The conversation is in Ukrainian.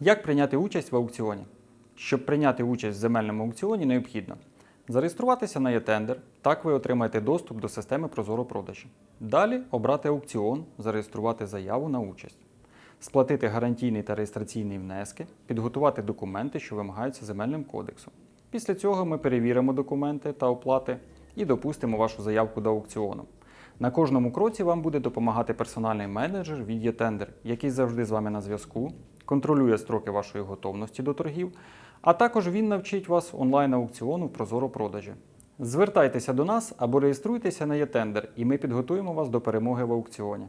Як прийняти участь в аукціоні? Щоб прийняти участь в земельному аукціоні, необхідно зареєструватися на ЄТендер, так ви отримаєте доступ до системи Прозоро продажі. Далі обрати аукціон, зареєструвати заяву на участь, сплатити гарантійний та реєстраційний внески, підготувати документи, що вимагаються земельним кодексом. Після цього ми перевіримо документи та оплати і допустимо вашу заявку до аукціону. На кожному кроці вам буде допомагати персональний менеджер від ЄТендер, який завжди з вами на зв'язку, контролює строки вашої готовності до торгів, а також він навчить вас онлайн-аукціону в Прозоро продажі. Звертайтеся до нас або реєструйтеся на ЄТендер, і ми підготуємо вас до перемоги в аукціоні.